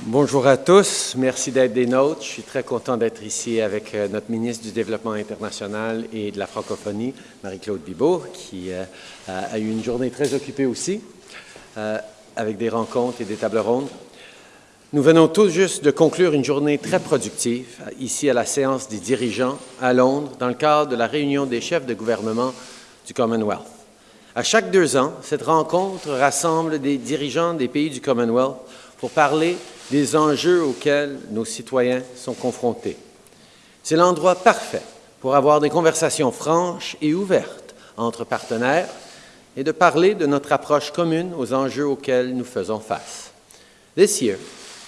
Bonjour à tous, merci d'être des nôtres. Je suis très content d'être ici avec euh, notre ministre du Développement international et de la francophonie, Marie-Claude Bibeau, qui euh, a eu une journée très occupée aussi, euh, avec des rencontres et des tables rondes. Nous venons tous juste de conclure une journée très productive ici à la séance des dirigeants à Londres dans le cadre de la réunion des chefs de gouvernement du Commonwealth. À chaque deux ans, cette rencontre rassemble des dirigeants des pays du Commonwealth pour parler des enjeux auxquels nos citoyens sont confrontés. C'est l'endroit parfait pour avoir des conversations franches et ouvertes entre partenaires et de parler de notre approche commune aux enjeux auxquels nous faisons face. This year,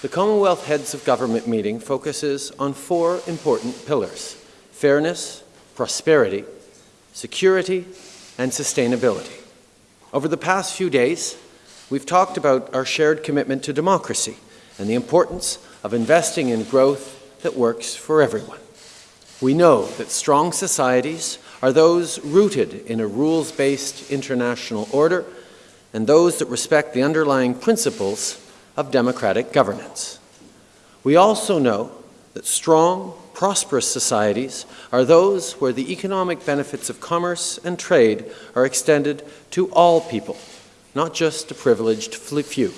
the Commonwealth Heads of Government meeting focuses on four important pillars, fairness, prosperity, security, and sustainability. Over the past few days, we've talked about our shared commitment to democracy, and the importance of investing in growth that works for everyone. We know that strong societies are those rooted in a rules-based international order and those that respect the underlying principles of democratic governance. We also know that strong, prosperous societies are those where the economic benefits of commerce and trade are extended to all people, not just a privileged few.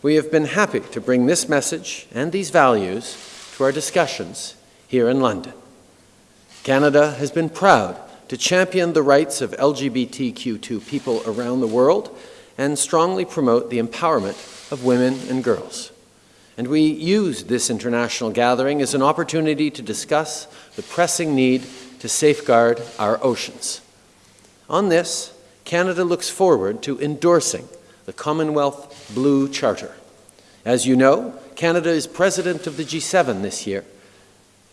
We have been happy to bring this message and these values to our discussions here in London. Canada has been proud to champion the rights of LGBTQ2 people around the world and strongly promote the empowerment of women and girls. And we use this international gathering as an opportunity to discuss the pressing need to safeguard our oceans. On this, Canada looks forward to endorsing the Commonwealth Blue Charter. As you know, Canada is president of the G7 this year,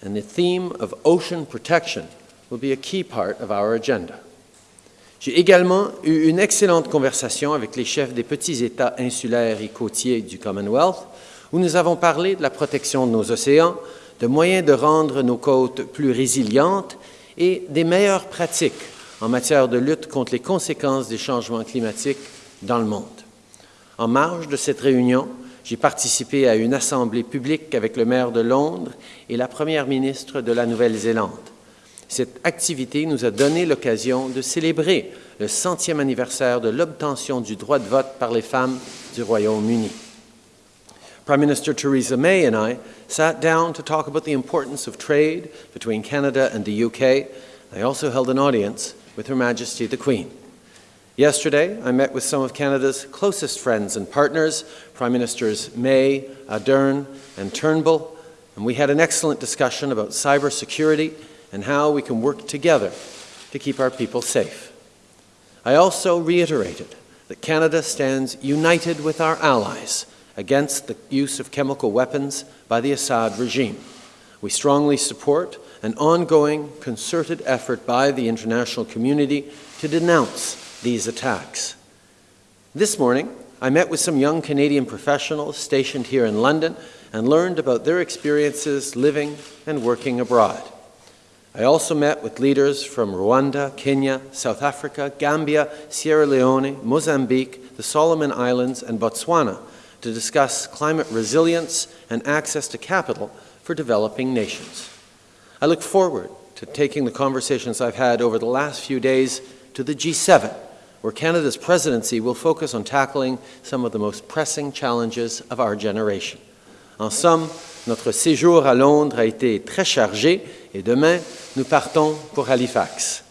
and the theme of ocean protection will be a key part of our agenda. J'ai également eu une excellente conversation avec les chefs des petits États insulaires et côtiers du Commonwealth, où nous avons parlé de la protection de nos océans, de moyens de rendre nos côtes plus résilientes et des meilleures pratiques en matière de lutte contre les conséquences des changements climatiques dans le monde. En marge de cette réunion, j'ai participé à une assemblée publique avec le maire de Londres et la première ministre de la Nouvelle-Zélande. Cette activité nous a donné l'occasion de célébrer le centième anniversaire de l'obtention du droit de vote par les femmes du Royaume-Uni. Prime Minister Theresa May and I sat down to talk about the importance of trade between Canada and the UK. I also held an audience with Her Majesty the Queen. Yesterday, I met with some of Canada's closest friends and partners, Prime Ministers May, Ardern, and Turnbull, and we had an excellent discussion about cybersecurity and how we can work together to keep our people safe. I also reiterated that Canada stands united with our allies against the use of chemical weapons by the Assad regime. We strongly support an ongoing concerted effort by the international community to denounce these attacks. This morning, I met with some young Canadian professionals stationed here in London and learned about their experiences living and working abroad. I also met with leaders from Rwanda, Kenya, South Africa, Gambia, Sierra Leone, Mozambique, the Solomon Islands, and Botswana to discuss climate resilience and access to capital for developing nations. I look forward to taking the conversations I've had over the last few days to the G7 where Canada's presidency will focus on tackling some of the most pressing challenges of our generation. En somme, notre séjour à Londres a été très chargé et demain, nous partons pour Halifax.